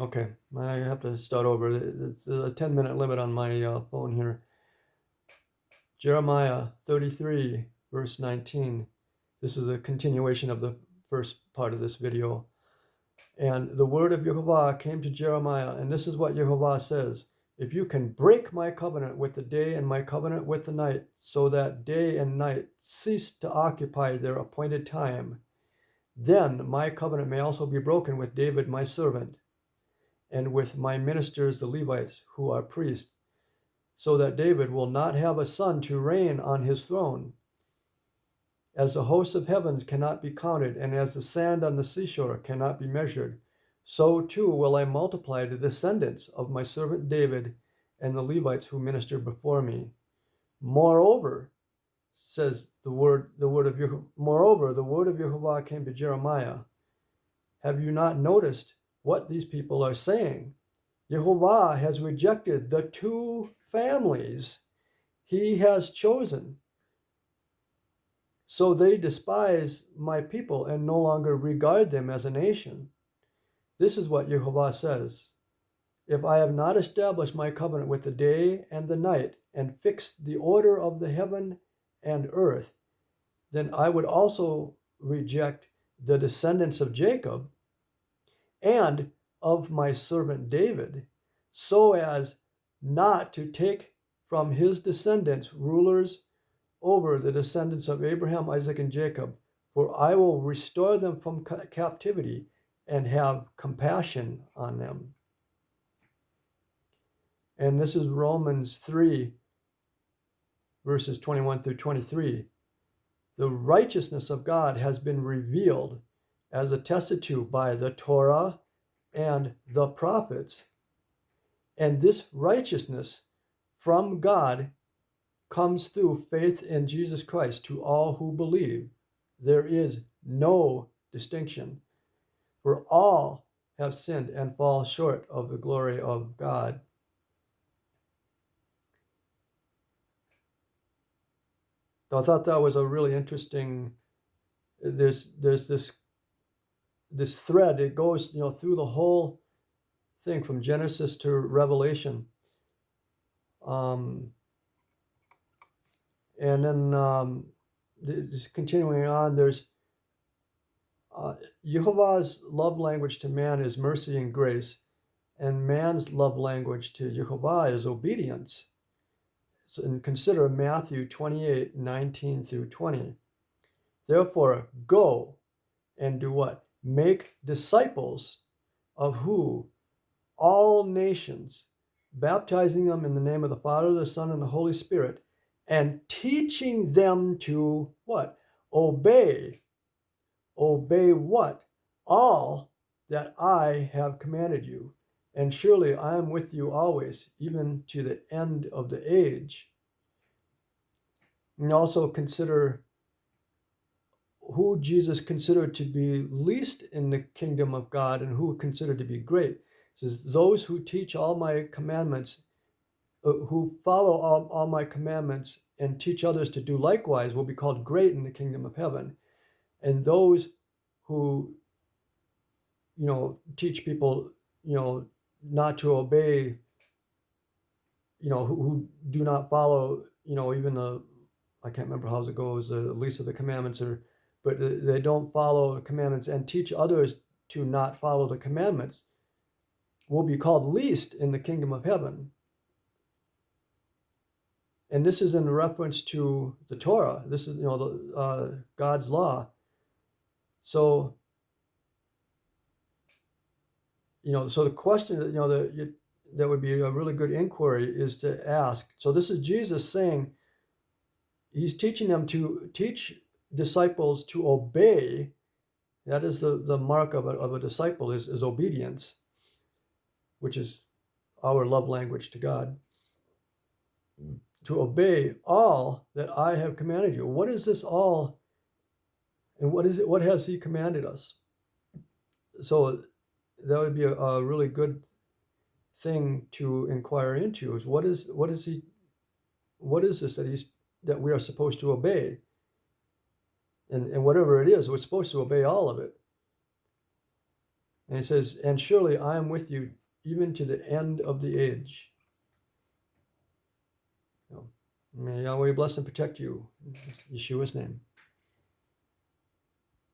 Okay, I have to start over. It's a 10 minute limit on my uh, phone here. Jeremiah 33, verse 19. This is a continuation of the first part of this video. And the word of Jehovah came to Jeremiah, and this is what Jehovah says If you can break my covenant with the day and my covenant with the night, so that day and night cease to occupy their appointed time, then my covenant may also be broken with David my servant and with my ministers the Levites, who are priests, so that David will not have a son to reign on his throne. As the hosts of heavens cannot be counted, and as the sand on the seashore cannot be measured, so too will I multiply the descendants of my servant David and the Levites who minister before me. Moreover, says the word the word of Jehovah, moreover the word of Jehovah came to Jeremiah. Have you not noticed what these people are saying. Jehovah has rejected the two families he has chosen. So they despise my people and no longer regard them as a nation. This is what Jehovah says If I have not established my covenant with the day and the night and fixed the order of the heaven and earth, then I would also reject the descendants of Jacob and of my servant David, so as not to take from his descendants rulers over the descendants of Abraham, Isaac, and Jacob, for I will restore them from captivity and have compassion on them. And this is Romans 3, verses 21 through 23. The righteousness of God has been revealed as attested to by the Torah and the prophets. And this righteousness from God comes through faith in Jesus Christ to all who believe. There is no distinction, for all have sinned and fall short of the glory of God. I thought that was a really interesting. There's there's this this thread it goes you know through the whole thing from genesis to revelation. Um, and then um, just continuing on there's uh, jehovah's love language to man is mercy and grace and man's love language to jehovah is obedience. So, and consider matthew 28 19 through 20 therefore go and do what make disciples of who? All nations, baptizing them in the name of the Father, the Son, and the Holy Spirit, and teaching them to what? Obey. Obey what? All that I have commanded you. And surely I am with you always, even to the end of the age. And also consider who Jesus considered to be least in the kingdom of God and who considered to be great. It says, Those who teach all my commandments, uh, who follow all, all my commandments and teach others to do likewise will be called great in the kingdom of heaven. And those who, you know, teach people, you know, not to obey, you know, who, who do not follow, you know, even the, I can't remember how it goes, the least of the commandments or but they don't follow the commandments and teach others to not follow the commandments will be called least in the kingdom of heaven. And this is in reference to the Torah. This is, you know, the, uh, God's law. So, you know, so the question you know, that, that would be a really good inquiry is to ask. So this is Jesus saying, he's teaching them to teach disciples to obey. That is the, the mark of a, of a disciple is, is obedience, which is our love language to God. To obey all that I have commanded you. What is this all? And what is it? What has he commanded us? So that would be a, a really good thing to inquire into is what is what is he what is this that he's that we are supposed to obey and, and whatever it is, we're supposed to obey all of it. And he says, And surely I am with you even to the end of the age. May Yahweh bless and protect you. In Yeshua's name.